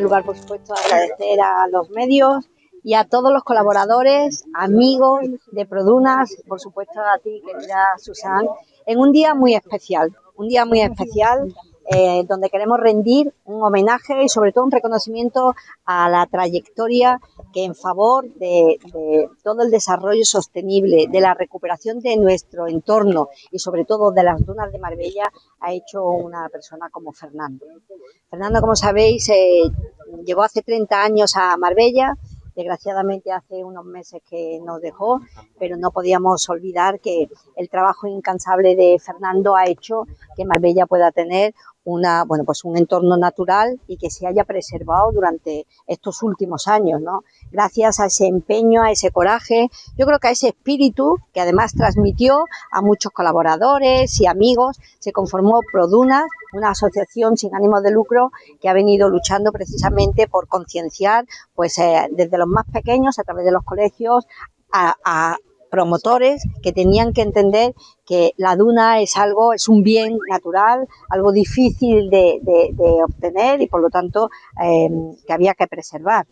lugar, por supuesto, agradecer a los medios y a todos los colaboradores, amigos de Produnas, por supuesto a ti, querida Susan, en un día muy especial, un día muy especial eh, donde queremos rendir un homenaje y sobre todo un reconocimiento a la trayectoria que en favor de, todo el desarrollo sostenible, de la recuperación de nuestro entorno y sobre todo de las dunas de Marbella ha hecho una persona como Fernando. Fernando, como sabéis, eh, llegó hace 30 años a Marbella, desgraciadamente hace unos meses que nos dejó, pero no podíamos olvidar que el trabajo incansable de Fernando ha hecho que Marbella pueda tener una, bueno, pues un entorno natural y que se haya preservado durante estos últimos años, ¿no? Gracias a ese empeño, a ese coraje, yo creo que a ese espíritu que además transmitió a muchos colaboradores y amigos, se conformó Produnas, una asociación sin ánimo de lucro que ha venido luchando precisamente por concienciar, pues eh, desde los más pequeños a través de los colegios a promotores que tenían que entender que la duna es algo, es un bien natural, algo difícil de, obtener y por lo tanto em, que había que preservar.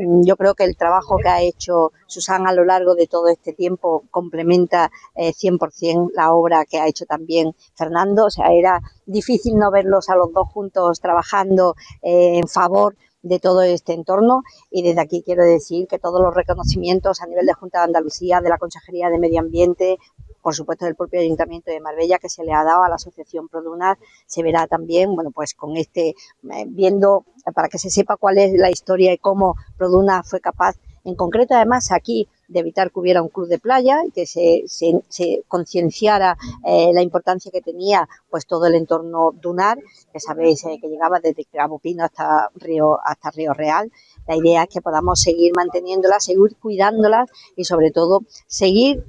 Mm, yo creo que el trabajo que ha hecho Susana a lo largo de todo este tiempo complementa 100% eh, la obra que ha hecho también Fernando. O sea, era difícil no verlos a los dos juntos trabajando eh, en favor de todo este entorno. Y desde aquí quiero decir que todos los reconocimientos a nivel de Junta de Andalucía, de la Consejería de Medio Ambiente, por supuesto del propio Ayuntamiento de Marbella que se le ha dado a la Asociación Produnar, se verá también, bueno, pues con este, eh, viendo para que se sepa cuál es la historia y cómo Produnar fue capaz, en concreto además aquí de evitar que hubiera un club de playa y que se, se, concienciara eh, la importancia que tenía pues todo el entorno dunar, que sabéis eh, que llegaba desde Cabo hasta Río, hasta Río Real. La idea es que podamos seguir manteniéndolas, seguir cuidándolas y sobre todo seguir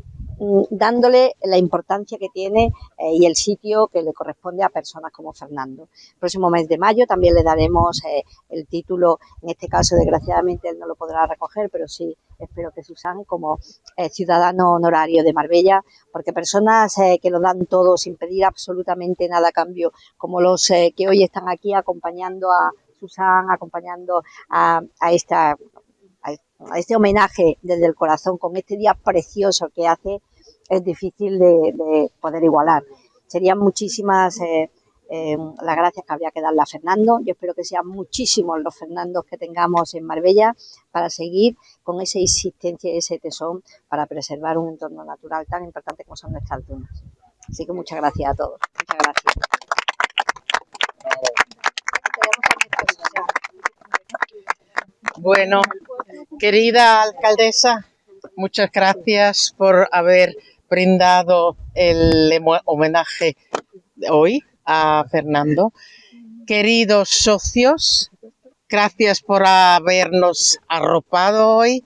dándole la importancia que tiene eh, y el sitio que le corresponde a personas como Fernando. El próximo mes de mayo también le daremos eh, el título, en este caso desgraciadamente él no lo podrá recoger, pero sí espero que Susan como eh, ciudadano honorario de Marbella, porque personas que lo dan todo sin pedir absolutamente nada a cambio, como los que hoy están aquí acompañando a Susan, acompañando a, a esta a este homenaje desde el corazón con este día precioso que hace, es difícil de, poder igualar. Serían muchísimas eh, eh, las gracias que habría que darle a Fernando. Yo espero que sean muchísimos los Fernandos que tengamos en Marbella para seguir con esa insistencia y ese tesón para preservar un entorno natural tan importante como son nuestras dunas. Así que muchas gracias a todos. Muchas gracias. Bueno, querida alcaldesa, muchas gracias por haber brindado el homenaje hoy a Fernando. Queridos socios, gracias por habernos arropado hoy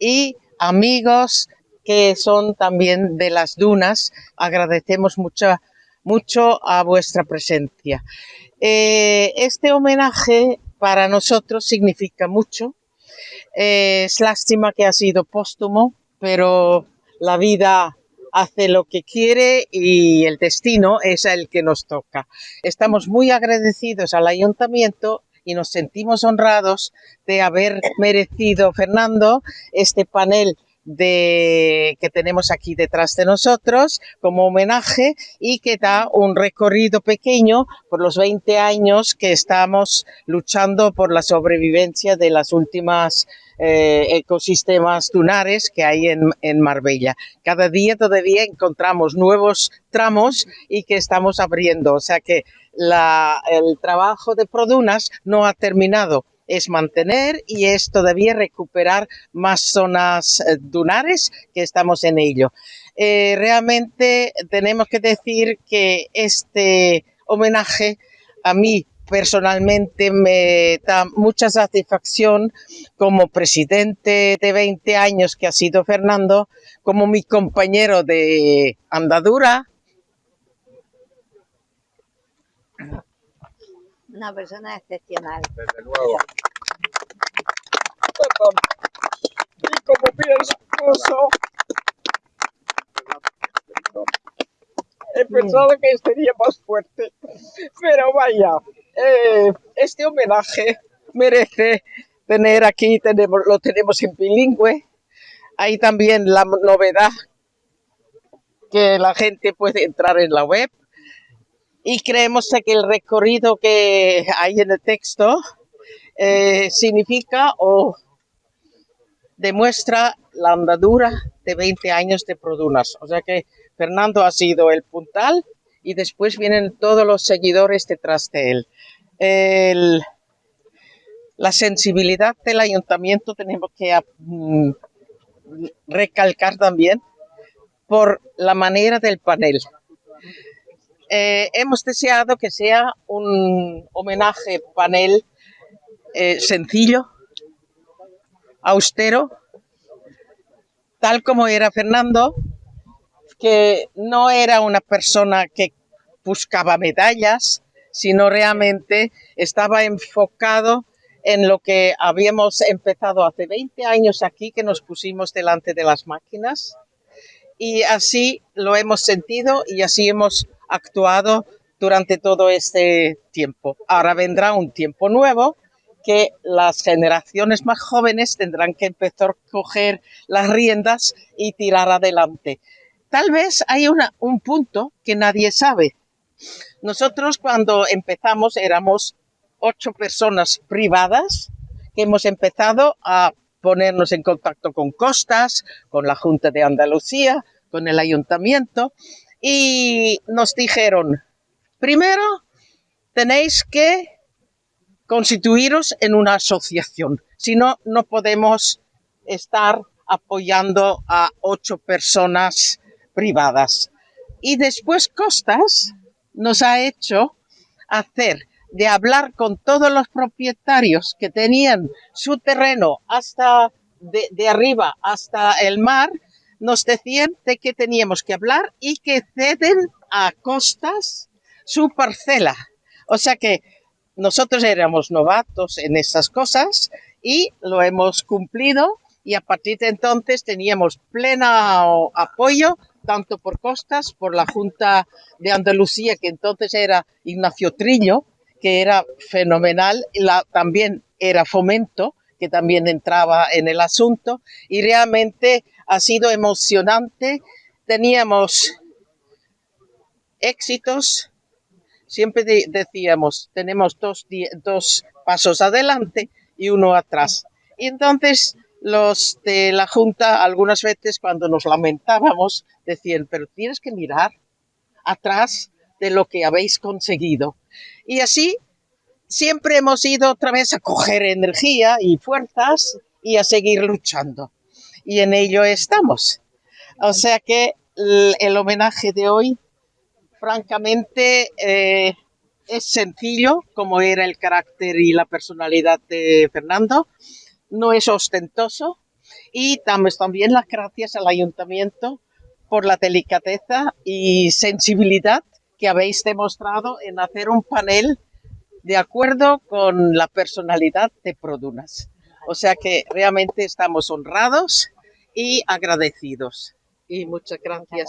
y amigos que son también de las dunas, agradecemos mucho, mucho a vuestra presencia. Eh, este homenaje para nosotros significa mucho. es lástima que ha sido póstumo, pero la vida hace lo que quiere y el destino es el que nos toca. Estamos muy agradecidos al ayuntamiento y nos sentimos honrados de haber merecido, Fernando, este panel que tenemos aquí detrás de nosotros como homenaje y que da un recorrido pequeño por los 20 años que estamos luchando por la sobrevivencia de las últimas eh, ecosistemas dunares que hay en, en, Marbella. Cada día todavía encontramos nuevos tramos y que estamos abriendo, o sea que la, el trabajo de Produnas no ha terminado es mantener y es todavía recuperar más zonas eh, dunares que estamos en ello. Eh, realmente tenemos que decir que este homenaje a mí personalmente me da mucha satisfacción como presidente de 20 años que ha sido Fernando, como mi compañero de andadura. Una persona excepcional. Desde luego. Y como pienso, he pensado que sería más fuerte. Pero vaya, eh, este homenaje merece tener aquí, tenemos, lo tenemos en bilingüe. Hay también la novedad que la gente puede entrar en la web y creemos que el recorrido que hay en el texto eh, significa o demuestra la andadura de 20 años de Produnas. O sea que Fernando ha sido el puntal y después vienen todos los seguidores detrás de él. la sensibilidad del ayuntamiento tenemos que mm, recalcar también por la manera del panel. Eh, hemos deseado que sea un homenaje panel eh, sencillo, austero, tal como era Fernando, que no era una persona que buscaba medallas, sino realmente estaba enfocado en lo que habíamos empezado hace 20 años aquí, que nos pusimos delante de las máquinas. Y así lo hemos sentido y así hemos actuado durante todo este tiempo. Ahora vendrá un tiempo nuevo que las generaciones más jóvenes tendrán que empezar a coger las riendas y tirar adelante. Tal vez hay un punto que nadie sabe. Nosotros cuando empezamos éramos ocho personas privadas que hemos empezado a ponernos en contacto con Costas, con la Junta de Andalucía, con el ayuntamiento y nos dijeron, primero tenéis que constituiros en una asociación, si no, no podemos estar apoyando a ocho personas privadas. Y después Costas nos ha hecho hacer de hablar con todos los propietarios que tenían su terreno hasta de, arriba hasta el mar, nos decían de que teníamos que hablar y que ceden a costas su parcela. O sea que nosotros éramos novatos en esas cosas y lo hemos cumplido y a partir de entonces teníamos pleno apoyo tanto por Costas, por la Junta de Andalucía, que entonces era Ignacio Trillo, que era fenomenal, la, también era Fomento, que también entraba en el asunto, y realmente ha sido emocionante. Teníamos éxitos, siempre decíamos, tenemos dos, dos pasos adelante y uno atrás. Y entonces los de la Junta, algunas veces cuando nos lamentábamos, decían, pero tienes que mirar atrás de lo que habéis conseguido. Y así siempre hemos ido otra vez a coger energía y fuerzas y a seguir luchando. Y en ello estamos. O sea que el, homenaje de hoy, francamente, eh, es sencillo, como era el carácter y la personalidad de Fernando no es ostentoso y damos también las gracias al ayuntamiento por la delicadeza y sensibilidad que habéis demostrado en hacer un panel de acuerdo con la personalidad de Produnas. O sea que realmente estamos honrados y agradecidos. Y muchas gracias.